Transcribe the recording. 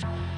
Bye.